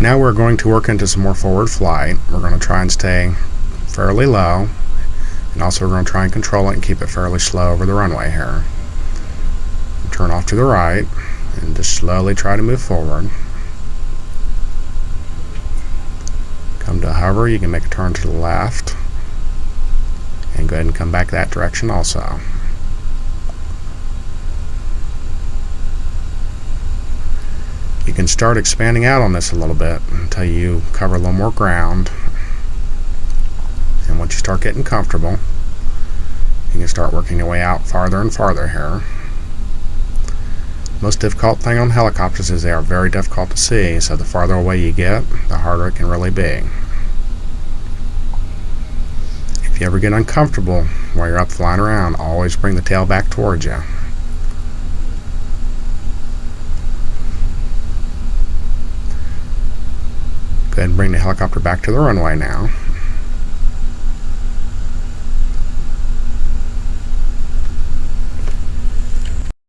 Now we're going to work into some more forward flight. We're going to try and stay fairly low and also we're going to try and control it and keep it fairly slow over the runway here. Turn off to the right and just slowly try to move forward. Come to hover, you can make a turn to the left and go ahead and come back that direction also. You can start expanding out on this a little bit until you cover a little more ground. And once you start getting comfortable, you can start working your way out farther and farther here. Most difficult thing on helicopters is they are very difficult to see, so the farther away you get, the harder it can really be. If you ever get uncomfortable while you're up flying around, always bring the tail back towards you. And bring the helicopter back to the runway now.